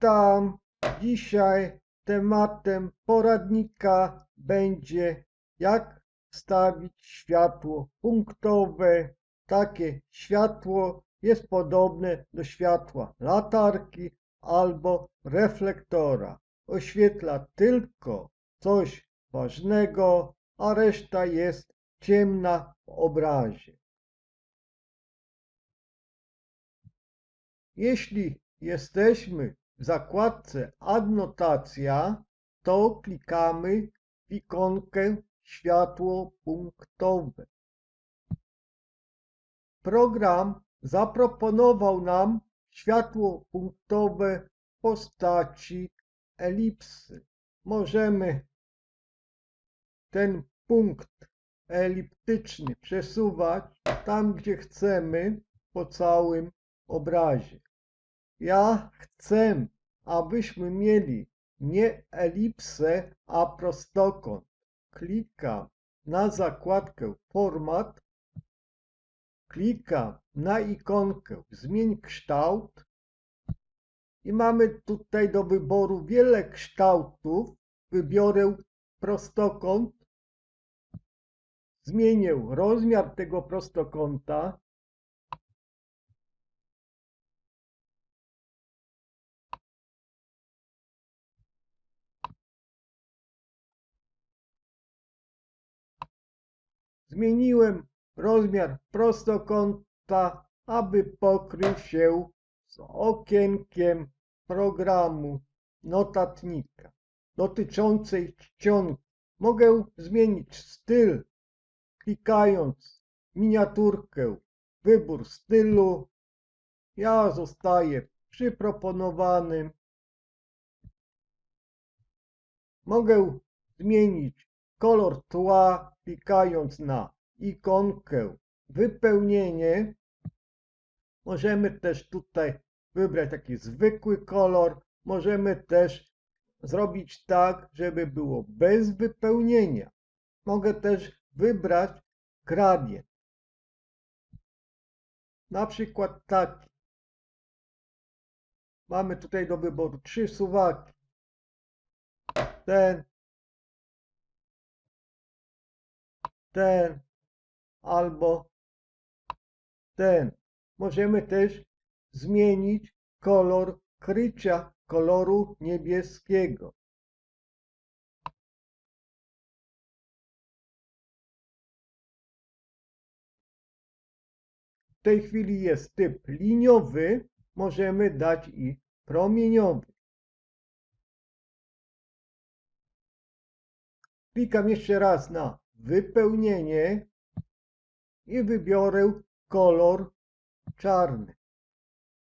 Witam. Dzisiaj tematem poradnika będzie jak wstawić światło punktowe. Takie światło jest podobne do światła latarki albo reflektora. Oświetla tylko coś ważnego, a reszta jest ciemna w obrazie. Jeśli jesteśmy zakładce Adnotacja, to klikamy w ikonkę światło punktowe. Program zaproponował nam światło punktowe w postaci elipsy. Możemy ten punkt eliptyczny przesuwać tam, gdzie chcemy po całym obrazie. Ja chcę, abyśmy mieli nie elipsę, a prostokąt. Klikam na zakładkę Format, klikam na ikonkę Zmień kształt i mamy tutaj do wyboru wiele kształtów. Wybiorę prostokąt, zmienię rozmiar tego prostokąta Zmieniłem rozmiar prostokąta, aby pokrył się z okienkiem programu notatnika dotyczącej czcionki. Mogę zmienić styl klikając miniaturkę wybór stylu. Ja zostaję przy proponowanym. Mogę zmienić kolor tła klikając na ikonkę wypełnienie, możemy też tutaj wybrać taki zwykły kolor. Możemy też zrobić tak, żeby było bez wypełnienia. Mogę też wybrać gradient. Na przykład taki. Mamy tutaj do wyboru trzy suwaki. Ten, ten albo ten. Możemy też zmienić kolor krycia koloru niebieskiego. W tej chwili jest typ liniowy, możemy dać i promieniowy. Klikam jeszcze raz na wypełnienie i wybiorę kolor czarny.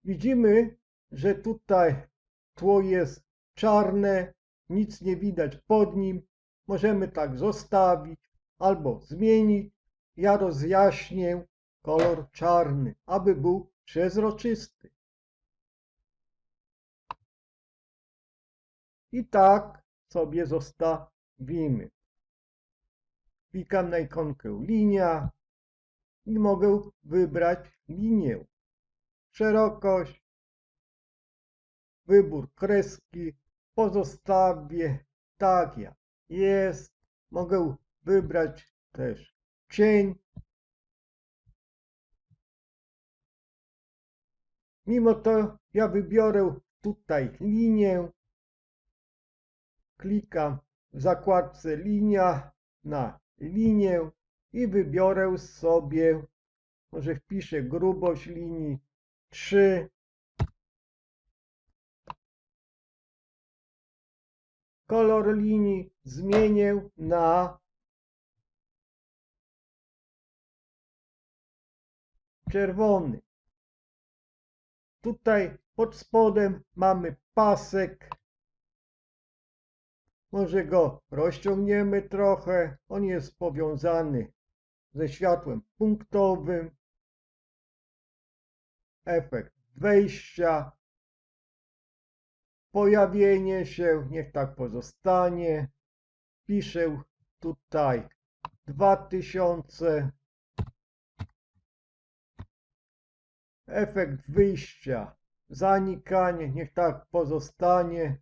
Widzimy, że tutaj tło jest czarne, nic nie widać pod nim. Możemy tak zostawić albo zmienić. Ja rozjaśnię kolor czarny, aby był przezroczysty. I tak sobie zostawimy. Klikam na ikonkę linia i mogę wybrać linię. Szerokość, wybór kreski pozostawię tak jak jest. Mogę wybrać też cień. Mimo to ja wybiorę tutaj linię. Klikam w zakładce linia na linię i wybiorę sobie, może wpiszę grubość linii 3. Kolor linii zmienię na czerwony. Tutaj pod spodem mamy pasek może go rozciągniemy trochę. On jest powiązany ze światłem punktowym. Efekt wejścia. Pojawienie się, niech tak pozostanie. Piszę tutaj 2000. Efekt wyjścia zanikanie, niech tak pozostanie.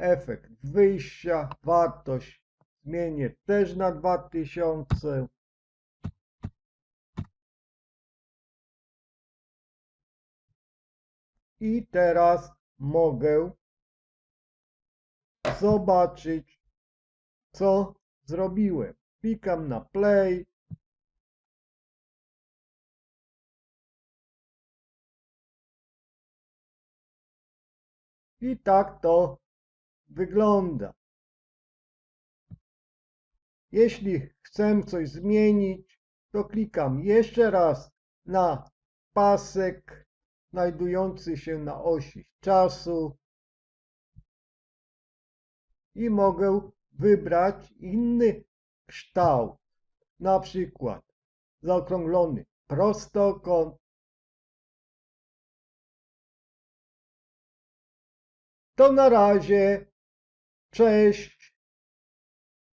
Efekt wyjścia, wartość zmienię też na 2000. I teraz mogę zobaczyć, co zrobiłem. Klikam na play. I tak to wygląda. Jeśli chcę coś zmienić, to klikam jeszcze raz na pasek znajdujący się na osi czasu i mogę wybrać inny kształt, na przykład zaokrąglony prostokąt. To na razie. Cześć.